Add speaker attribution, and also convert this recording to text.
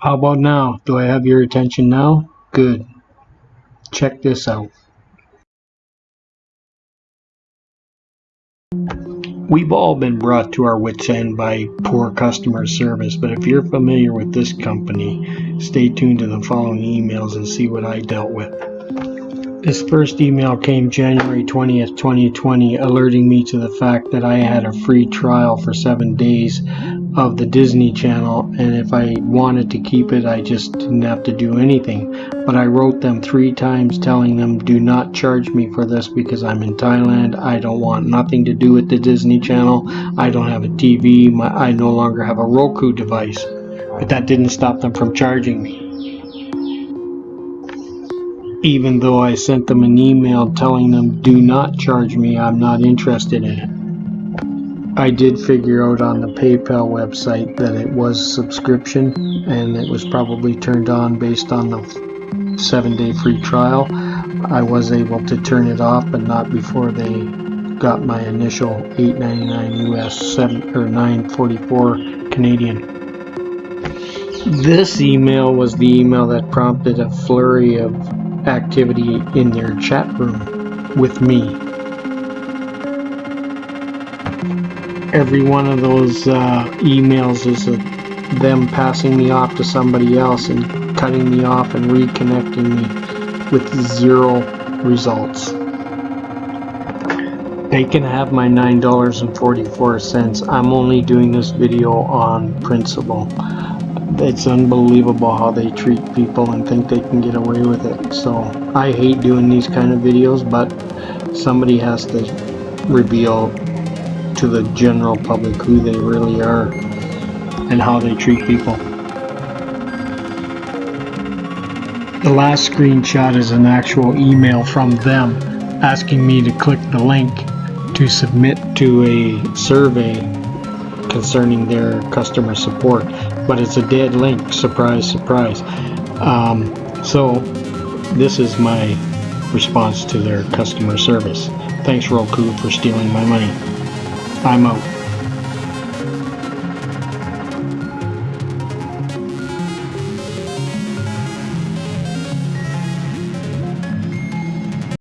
Speaker 1: How about now? Do I have your attention now? Good. Check this out. We've all been brought to our wits' end by poor customer service, but if you're familiar with this company, stay tuned to the following emails and see what I dealt with. This first email came January 20th, 2020, alerting me to the fact that I had a free trial for seven days of the Disney Channel, and if I wanted to keep it, I just didn't have to do anything. But I wrote them three times telling them, do not charge me for this because I'm in Thailand. I don't want nothing to do with the Disney Channel. I don't have a TV. My, I no longer have a Roku device. But that didn't stop them from charging me even though I sent them an email telling them do not charge me, I'm not interested in it. I did figure out on the PayPal website that it was subscription and it was probably turned on based on the seven day free trial. I was able to turn it off but not before they got my initial 8.99 US 7 or 9.44 Canadian. This email was the email that prompted a flurry of activity in their chat room with me. Every one of those uh, emails is a, them passing me off to somebody else and cutting me off and reconnecting me with zero results. They can have my $9.44. I'm only doing this video on principle it's unbelievable how they treat people and think they can get away with it. So I hate doing these kind of videos, but somebody has to reveal to the general public who they really are and how they treat people. The last screenshot is an actual email from them asking me to click the link to submit to a survey concerning their customer support but it's a dead link. Surprise surprise. Um, so this is my response to their customer service. Thanks Roku for stealing my money. I'm out